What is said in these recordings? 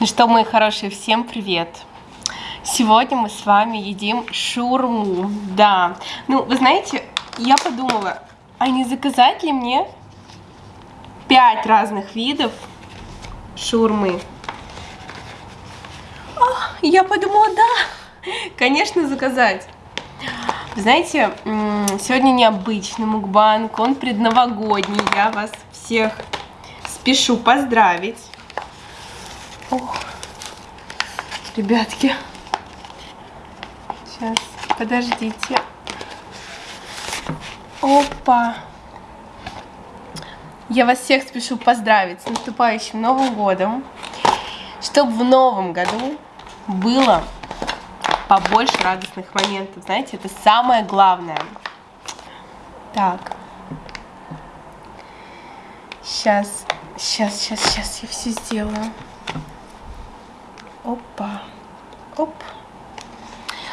Ну что, мои хорошие, всем привет! Сегодня мы с вами едим шурму, да. Ну, вы знаете, я подумала, а не заказать ли мне пять разных видов шурмы? О, я подумала, да, конечно, заказать. Знаете, сегодня необычный мукбанг, он предновогодний, я вас всех спешу поздравить. Ох, ребятки. Сейчас, подождите. Опа. Я вас всех спешу поздравить с наступающим Новым Годом. Чтобы в Новом году было побольше радостных моментов. Знаете, это самое главное. Так. Сейчас, сейчас, сейчас, сейчас я все сделаю. Опа. Оп.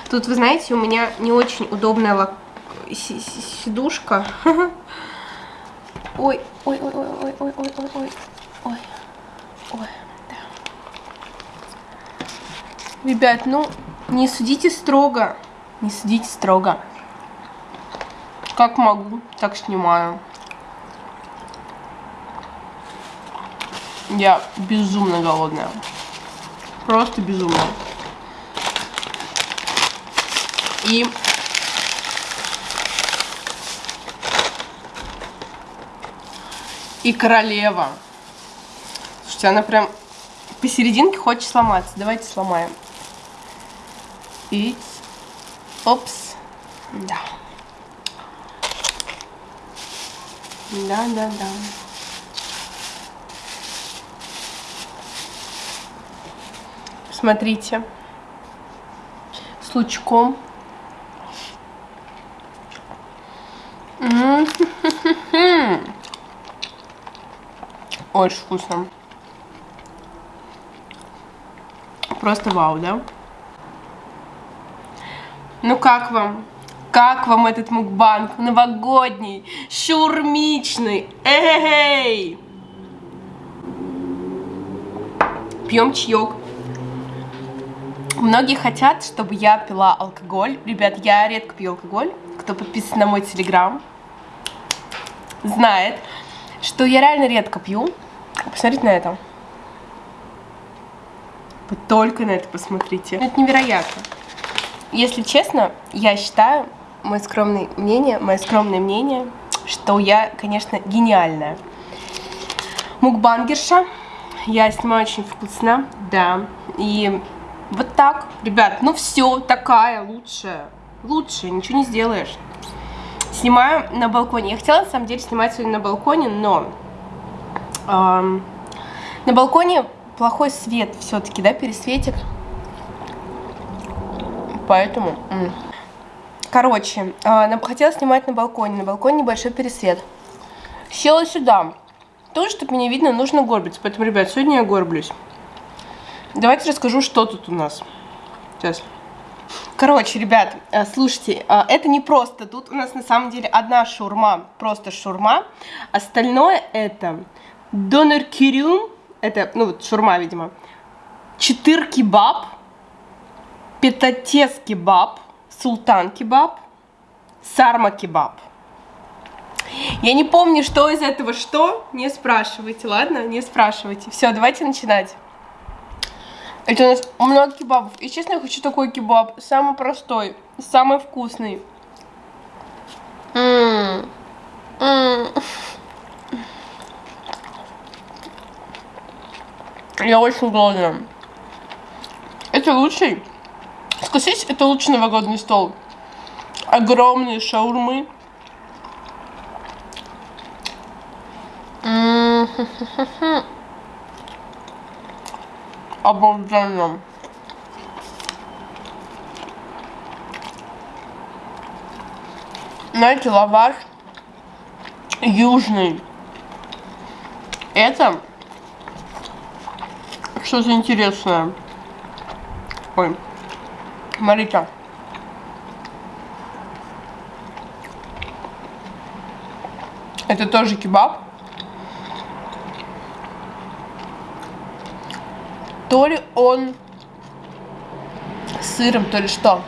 Тут, вы знаете, у меня не очень удобная сидушка. Ой, ой, ой, ой, ой, ой, ой, ой, ой, ой, ой, да. Ребят, ну, не судите строго, не судите строго. Как могу, так снимаю. Я безумно голодная. Просто безумно. И и королева. Слушайте, она прям посерединке хочет сломаться. Давайте сломаем. И... Опс. Да. Да, да, да. Смотрите. С лучком. Очень вкусно. Просто вау, да? Ну как вам? Как вам этот мукбанг новогодний, шурмичный? Эй! Пьем чаек. Многие хотят, чтобы я пила алкоголь. Ребят, я редко пью алкоголь. Кто подписан на мой телеграм, знает, что я реально редко пью. Посмотрите на это. Вы только на это посмотрите. Это невероятно. Если честно, я считаю, мое скромное мнение, мое скромное мнение, что я, конечно, гениальная. Мукбангерша. Я снимаю очень вкусно, да. И вот так, ребят, ну все, такая лучшая. Лучше, ничего не сделаешь. Снимаю на балконе. Я хотела, на самом деле, снимать сегодня на балконе, но... Эм, на балконе плохой свет все-таки, да, пересветик. Поэтому... Короче, э, хотела снимать на балконе. На балконе небольшой пересвет. Села сюда. Тоже, чтобы меня видно, нужно горбиться. Поэтому, ребят, сегодня я горблюсь. Давайте расскажу, что тут у нас. Сейчас. Короче, ребят, э, слушайте, э, это не просто. Тут у нас на самом деле одна шурма, просто шурма. Остальное это донор кирюм, это, ну вот шурма, видимо. Четыр кебаб, петатес кебаб, султан кебаб, сарма кебаб. Я не помню, что из этого что. Не спрашивайте, ладно? Не спрашивайте. Все, давайте начинать. Это у нас много кебабов. И честно, я хочу такой кебаб. Самый простой, самый вкусный. М -м -м. Я очень голодная. Это лучший. Согласись, это лучший новогодний стол. Огромные шаурмы. -м обалденно. Знаете, лаваш южный. Это что-то интересное. Ой, смотрите. Это тоже кебаб. То ли он с сыром, то ли что.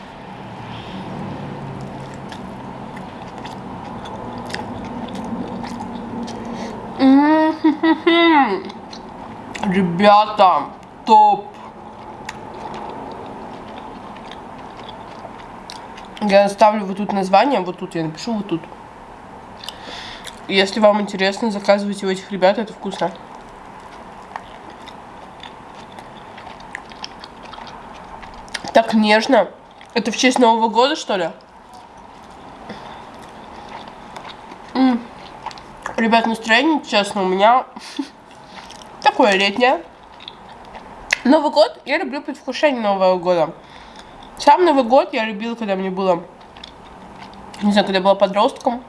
Ребята, топ. Я оставлю вот тут название, вот тут я напишу, вот тут. Если вам интересно, заказывайте у этих ребят, это вкусно. Так нежно. Это в честь Нового года, что ли? М -м. Ребят, настроение, честно, у меня такое летнее. Новый год, я люблю предвкушение Нового года. Сам Новый год я любила, когда мне было, не знаю, когда я была подростком.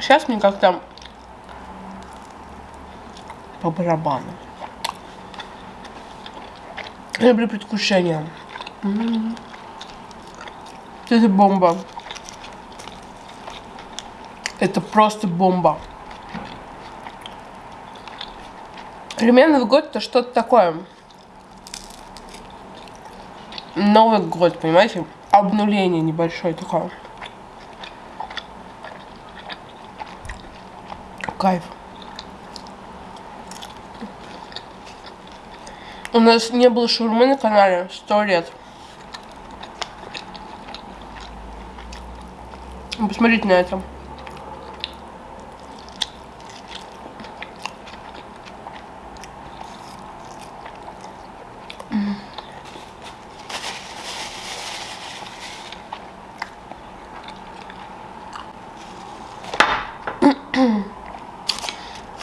Сейчас мне как-то по барабану. Я люблю предвкушение. Это бомба. Это просто бомба. Для год это что-то такое. Новый год, понимаете? Обнуление небольшое такое. Кайф. У нас не было шурмы на канале сто лет. Посмотрите на это.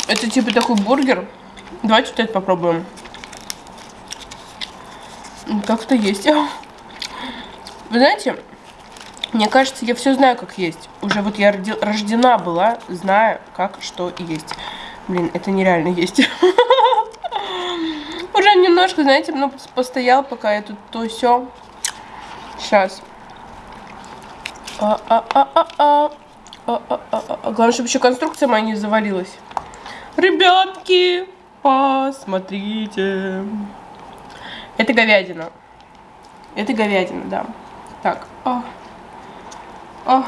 Это типа такой бургер. Давайте вот это попробуем. Как-то есть. Вы знаете, мне кажется, я все знаю, как есть. Уже вот я рождена была, зная, как что есть. Блин, это нереально есть. Уже немножко, знаете, ну, постоял, пока я тут то все. Сейчас. Главное, чтобы еще конструкция моя не завалилась. Ребятки, посмотрите. Это говядина. Это говядина, да. Так. О.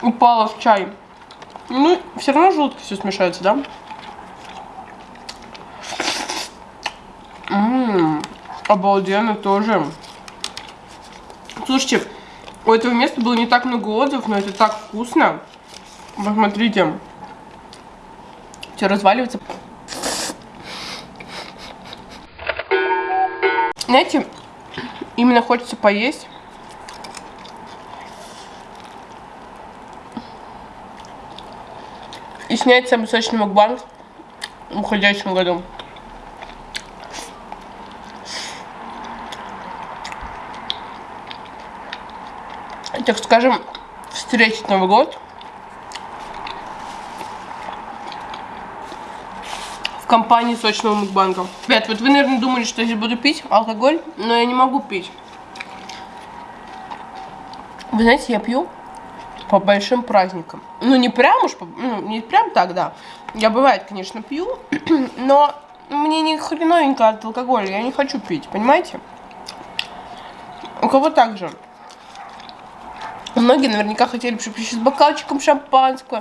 Упала в чай. Ну, все равно желудки все смешается, да? Ммм, обалденно тоже. Слушайте, у этого места было не так много отзывов, но это так вкусно. Посмотрите. Все разваливается. Знаете, именно хочется поесть. И снять самый сочный мукбанг в уходящем году. так скажем, встретить Новый год компании сочного мукбанга. Ребят, вот вы, наверное, думали, что я здесь буду пить алкоголь, но я не могу пить. Вы знаете, я пью по большим праздникам. Ну, не прям уж, ну, не прям так, да. Я бывает, конечно, пью, но мне не хреновенько от алкоголя, я не хочу пить, понимаете? У кого так же? Многие наверняка хотели бы, чтобы с бокалчиком шампанского.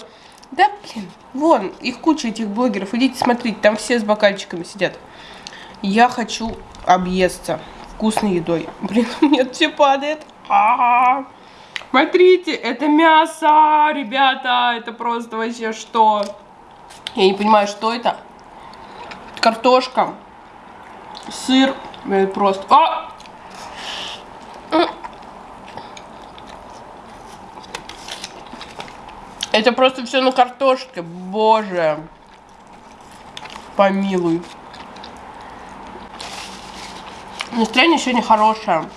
Да, блин, вон, их куча этих блогеров. Идите смотрите, там все с бокальчиками сидят. Я хочу объесться вкусной едой. Блин, нет, все падает. А -а -а. Смотрите, это мясо, ребята, это просто вообще что? Я не понимаю, что это. Картошка, сыр, это просто... А! Это просто все на картошке. Боже. Помилуй. Настроение сегодня хорошее.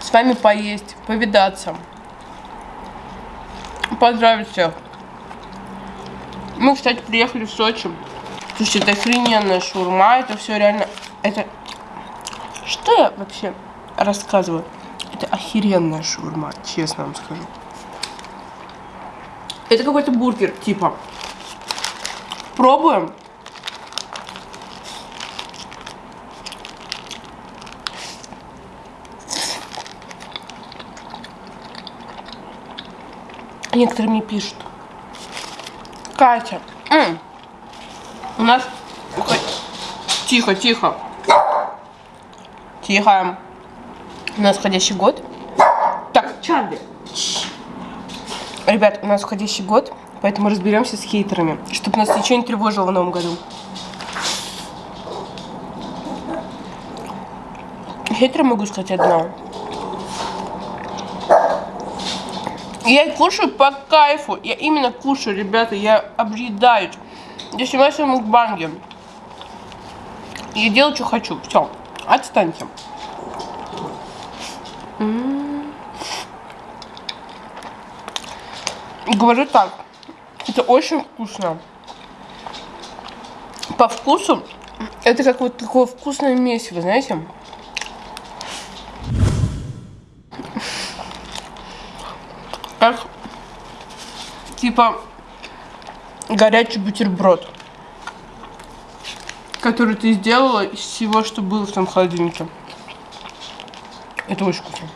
С вами поесть, повидаться. Поздравить всех. Мы, кстати, приехали в Сочи. Слушайте, это охрененная шурма. Это все реально... Это... Что я вообще рассказываю? Это охеренная шаурма, честно вам скажу. Это какой-то бургер, типа. Пробуем. Некоторые мне пишут. Катя, м, у нас... Тихо, тихо. Тихо. У нас входящий год. Так, Чарли. Ребят, у нас входящий год, поэтому разберемся с хейтерами, чтобы нас ничего не тревожило в новом году. Хейтеры могу сказать одно. Я кушаю по кайфу. Я именно кушаю, ребята. Я объедаюсь. Я снимаю свои мукбанги. Я делаю, что хочу. Все. Отстаньте. Говорю так. Это очень вкусно. По вкусу это как вот такое вкусное месиво, знаете? Как типа горячий бутерброд, который ты сделала из всего, что было в том холодильнике. Это очень вкусно.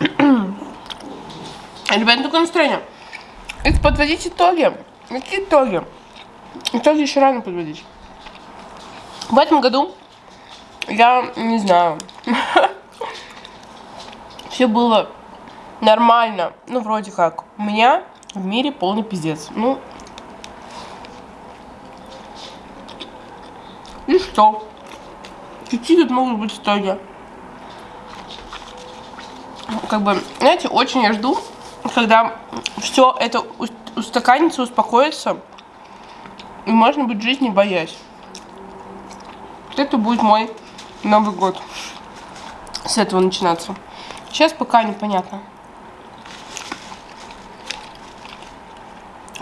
Ребят, такое настроение. Это подводить итоги. Какие итоги? Итоги еще рано подводить. В этом году я не знаю. Все было нормально. Ну, вроде как. У меня в мире полный пиздец. Ну. И что? Какие тут могут быть итоги? Как бы, знаете, очень я жду, когда все это устаканится, успокоится, и можно быть в жизни боясь. Это будет мой Новый год. С этого начинаться. Сейчас пока непонятно.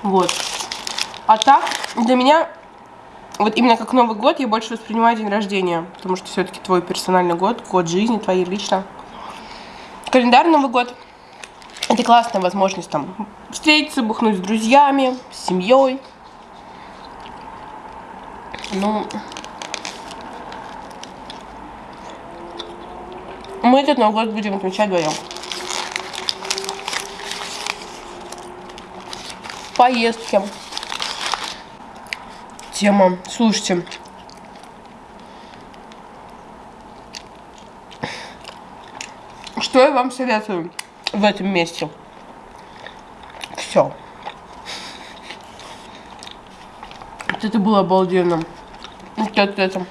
Вот. А так, для меня, вот именно как Новый год, я больше воспринимаю день рождения. Потому что все-таки твой персональный год, год жизни твоей лично. Календарь Новый год. Это классная возможность там встретиться, бухнуть с друзьями, с семьей. Ну, мы этот Новый год будем отмечать вдвоем. Поездки. Тема. Слушайте. Что я вам советую в этом месте? Все. Вот это было обалденно. Вот это.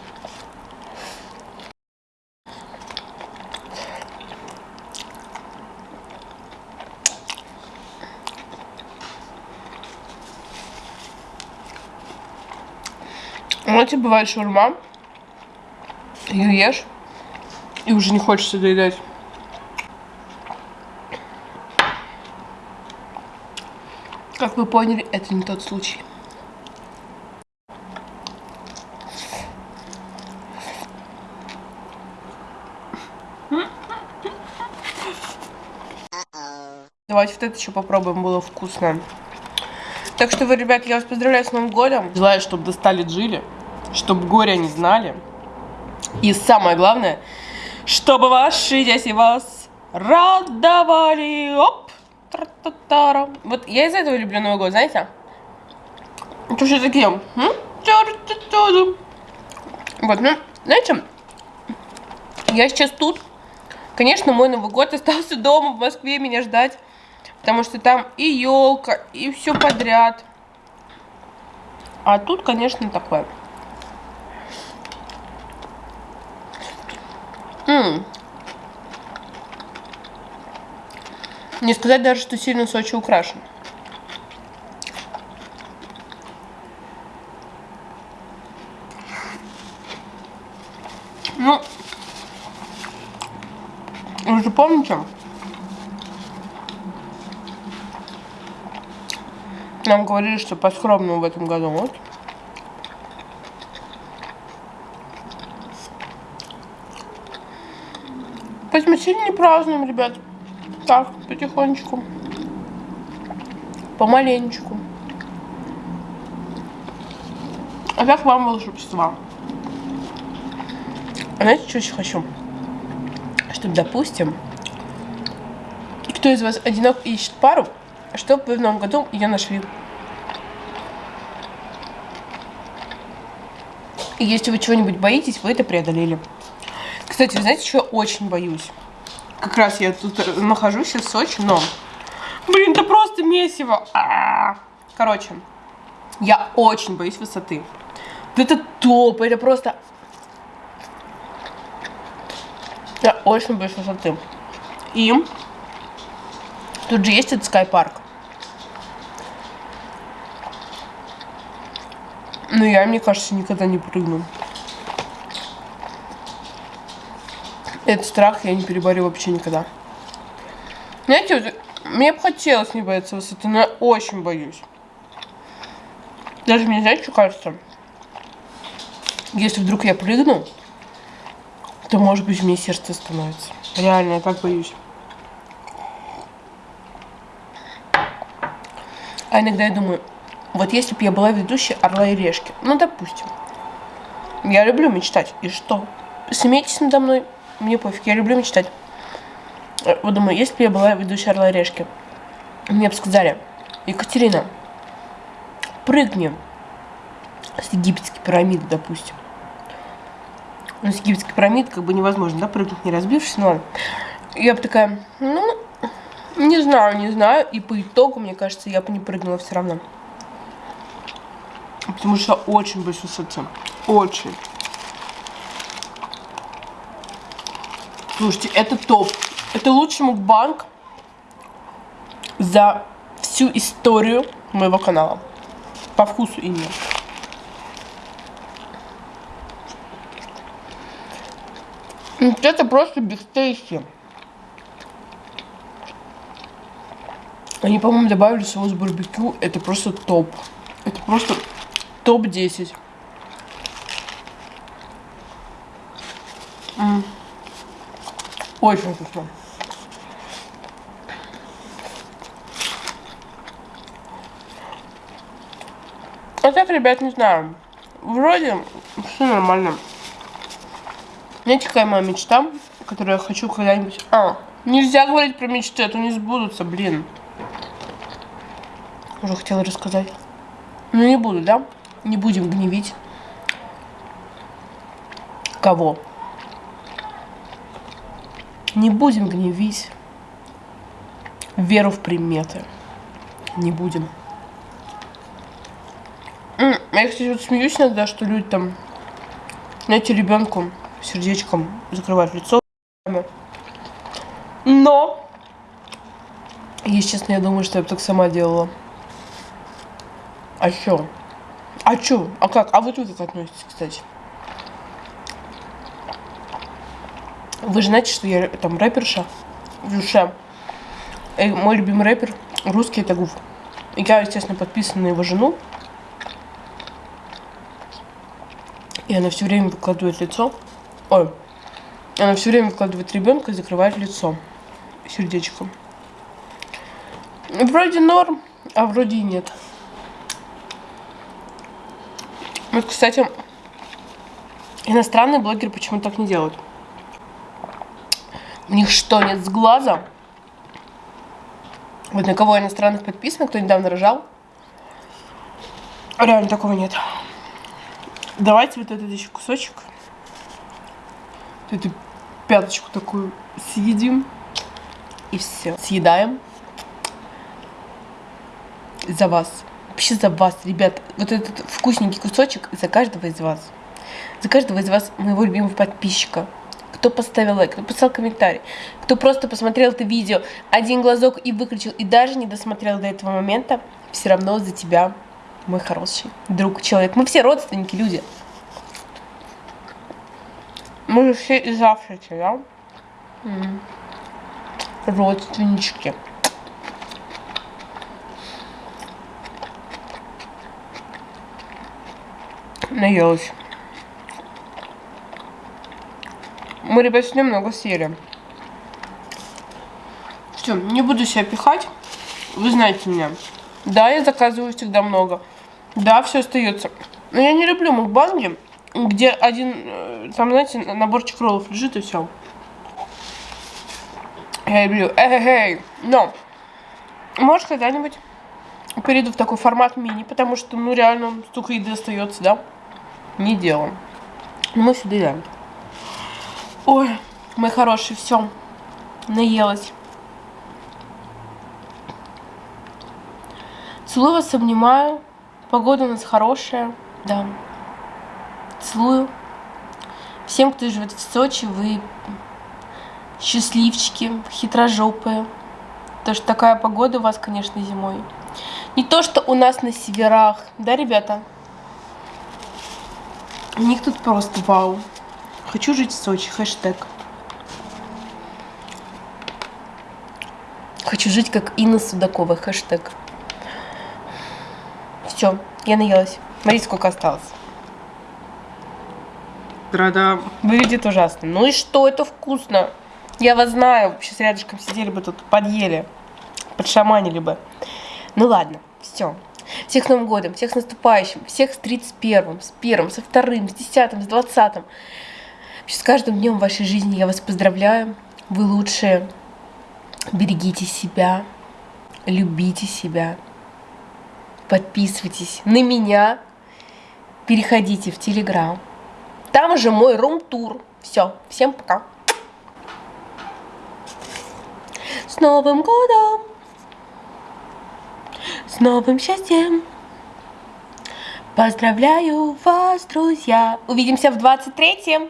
Знаете, бывает шаурма, ее ешь, и уже не хочется доедать. Как вы поняли, это не тот случай. Давайте вот это еще попробуем, было вкусно. Так что вы, ребят, я вас поздравляю с Новым годом. Желаю, чтобы достали джили чтобы горя не знали. И самое главное, чтобы ваши дети вас радовали. Оп! Вот я из этого люблю Новый год, знаете? Это все такие. Вот, ну, знаете, я сейчас тут. Конечно, мой Новый год остался дома в Москве меня ждать. Потому что там и елка, и все подряд. А тут, конечно, такое. Не сказать даже, что сильно Сочи украшен. Ну, вы же помните, Нам говорили, что по-скромному в этом году. Вот. Поэтому сильно не празднуем, ребят. Так, потихонечку. Помаленечку. А как вам волшебства? А знаете, что еще хочу? Чтобы, допустим, кто из вас одинок и ищет пару, чтобы вы в новом году ее нашли. И если вы чего-нибудь боитесь, вы это преодолели. Кстати, знаете, что я очень боюсь? Как раз я тут нахожусь сейчас в Сочи, но... Блин, это просто месиво. А -а -а. Короче, я очень боюсь высоты. Это топ, это просто... Я очень боюсь высоты. И тут же есть этот скайпарк. Но я, мне кажется, никогда не прыгну. Этот страх я не переборю вообще никогда. Знаете, вот, мне бы хотелось не бояться высоты, но я очень боюсь. Даже мне, знаете, что кажется? Если вдруг я прыгну, то, может быть, мне сердце становится. Реально, я так боюсь. А иногда я думаю, вот если бы я была ведущей «Орла и решки», ну, допустим. Я люблю мечтать. И что? Смейтесь надо мной, мне пофиг, я люблю мечтать. Э, вот думаю, если бы я была ведущей «Орла решки», мне бы сказали, Екатерина, прыгни с египетской пирамиды, допустим. Ну, с египетской пирамиды как бы невозможно, да, прыгнуть, не разбившись, но. Я бы такая, ну, не знаю, не знаю. И по итогу, мне кажется, я бы не прыгнула все равно. Потому что очень боюсь высоты. Очень. Слушайте, это топ. Это лучший мукбанк за всю историю моего канала. По вкусу именно. Это просто бигтейсти. Они, по-моему, добавили соус барбекю. Это просто топ. Это просто топ-10. Очень вкусно. А так, ребят, не знаю. Вроде все нормально. Знаете, какая моя мечта, которую я хочу когда-нибудь... А, нельзя говорить про мечты, а то не сбудутся, блин. Уже хотела рассказать. Ну, не буду, да? Не будем гневить. Кого? Не будем гневить веру в приметы. Не будем. Я, кстати, вот смеюсь иногда, что люди там, знаете, ребенку сердечком закрывать лицо. Но, если честно, я думаю, что я бы так сама делала. А чё? А чё? А как? А вы тут как относитесь, кстати? Вы же знаете, что я там рэперша в душе. И мой любимый рэпер русский это Гуф. И я, естественно, подписана на его жену. И она все время выкладывает лицо. Ой, она все время вкладывает ребенка и закрывает лицо сердечком. Вроде норм, а вроде и нет. Вот, кстати, иностранные блогеры почему так не делают? У них что, нет с глаза? Вот на кого иностранных подписано, кто недавно рожал? Реально такого нет. Давайте вот этот еще кусочек эту пяточку такую съедим. И все. Съедаем. За вас. Вообще за вас, ребят. Вот этот вкусненький кусочек за каждого из вас. За каждого из вас, моего любимого подписчика кто поставил лайк, кто писал комментарий, кто просто посмотрел это видео, один глазок и выключил, и даже не досмотрел до этого момента, все равно за тебя, мой хороший друг, человек. Мы все родственники, люди. Мы же все из Африки, да? Родственнички. Наелась. Мы, ребят, с много съели. Все, не буду себя пихать. Вы знаете меня. Да, я заказываю всегда много. Да, все остается. Но я не люблю мукбанги, где один, э, там, знаете, наборчик роллов лежит и все. Я люблю. Эй, Но, может, когда-нибудь перейду в такой формат мини, потому что, ну, реально, столько еды остается, да? Не делаем. Мы сюда едем. Ой, мой хороший, все. Наелась. Целую вас, обнимаю. Погода у нас хорошая, да. Целую. Всем, кто живет в Сочи, вы счастливчики, хитрожопые. Потому что такая погода у вас, конечно, зимой. Не то, что у нас на северах. Да, ребята? У них тут просто вау. Хочу жить в Сочи. Хэштег. Хочу жить как Инна Судакова. Хэштег. Все, я наелась. Смотрите, сколько осталось. Да-да. Выглядит ужасно. Ну и что, это вкусно. Я вас знаю. Сейчас рядышком сидели бы тут, подъели. Подшаманили бы. Ну ладно, все. Всех с Новым годом, всех с наступающим, всех с 31-м, с первым, со вторым, с десятым, с двадцатым. С каждым днем вашей жизни я вас поздравляю. Вы лучшие. Берегите себя, любите себя. Подписывайтесь на меня. Переходите в Телеграм. Там же мой рум-тур. Все, всем пока. С Новым годом! С новым счастьем! Поздравляю вас, друзья! Увидимся в 23-м!